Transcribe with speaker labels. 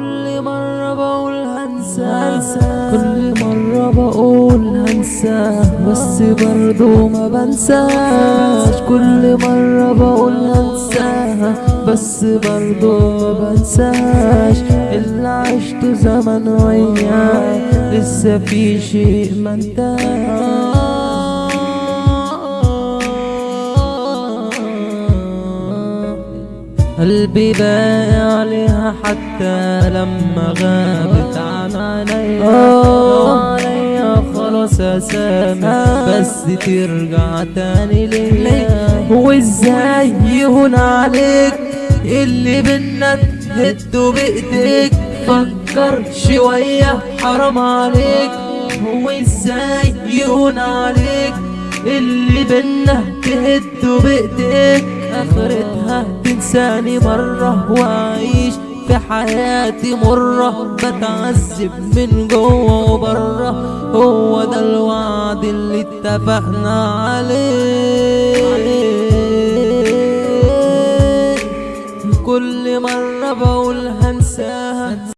Speaker 1: كل مرة بقول هنسى. كل مرة بقول هنسى. بس برضو ما بنساش. كل مرة بقول هنسى. بس برضو ما بنساش. اللي عشت زمن وياه. لسه في شيء ما انتهاش. قلبي باقي عليها حتى لما غابت عن عينيا. عليا خلاص اسامح بس ترجع تاني ليا. وإزاي يهون عليك؟ اللي بينا تهده بإيديك. فكر شوية حرام عليك. هو إزاي يهون عليك؟ اللي بينا تهده بإيديك. اخرتها تنساني مرة واعيش في حياتي مرة. بتعذب من جوه وبره. هو ده الوعد اللي اتفقنا عليه. كل مرة بقول هنساها.